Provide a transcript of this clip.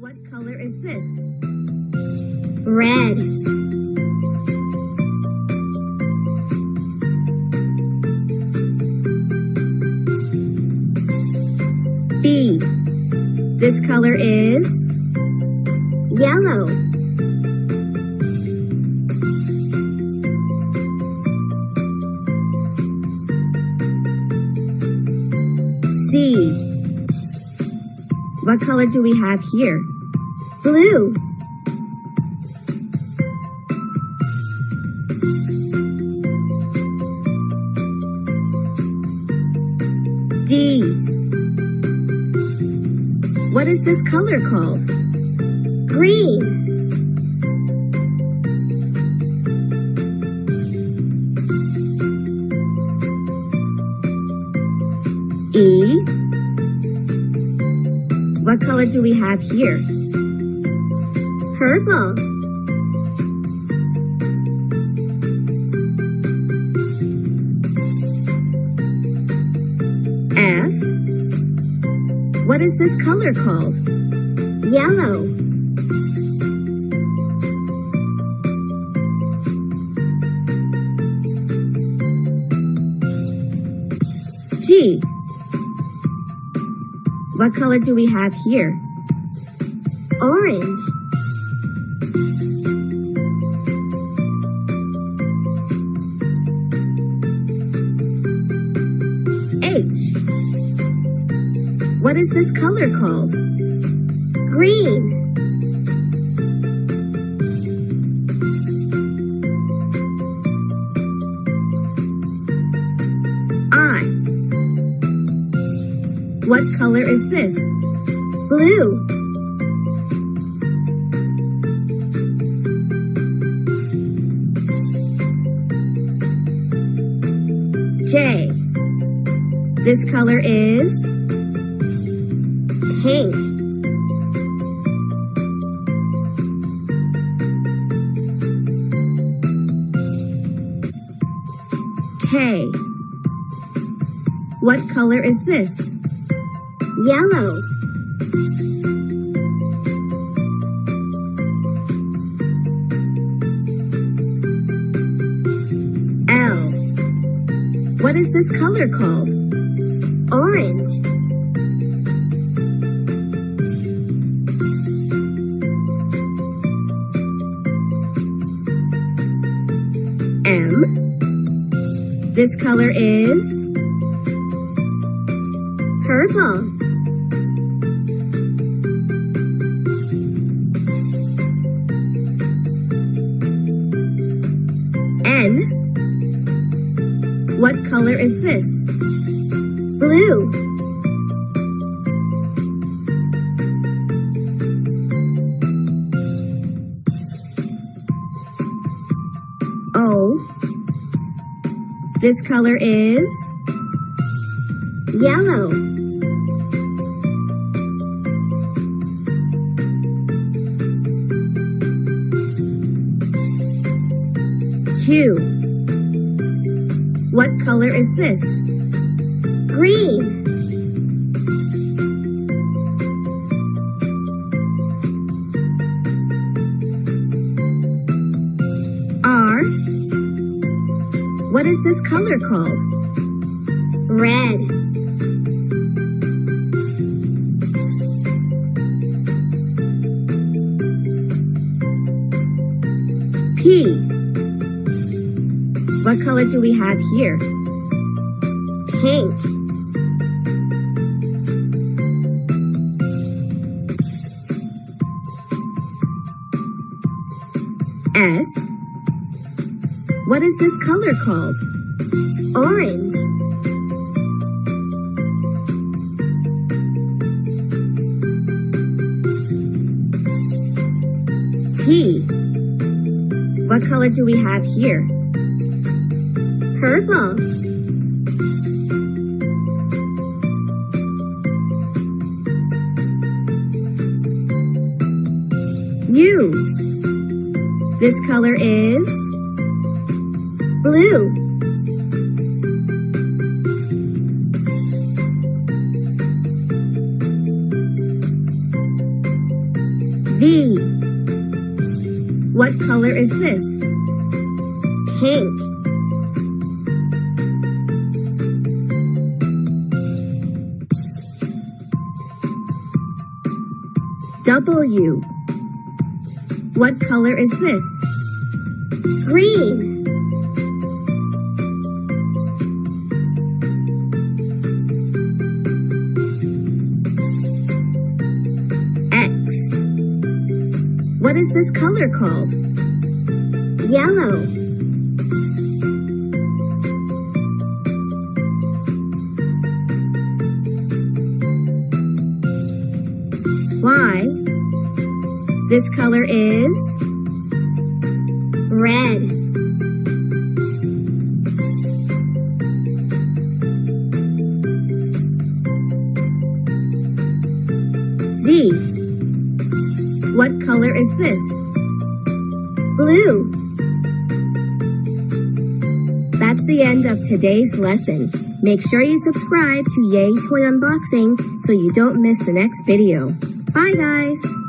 What color is this? red, B. This color is yellow, C. What color do we have here? Blue, D. What is this color called? green, E. What color do we have here? Purple, F. What is this color called? yellow, G. What color do we have here? orange, H. What is this color called? green, I. What color is this? blue, J. This color is pink, K. What color is this? yellow, L. What is this color called? Orange, M. This color is purple, N. What color is this? Blue, O. Oh. This color is yellow, Q. What color is this? Green, R. What is this color called? red, P. What color do we have here? pink, S. What is this color called? orange, T. What color do we have here? purple, U. This color is blue, V. What color is this? Pink. W. What color is this? Green. X. What is this color called? Yellow. Y. This color is Red. Z. What color is this? Blue. That's the end of today's lesson. Make sure you subscribe to Yay Toy Unboxing so you don't miss the next video. Bye guys!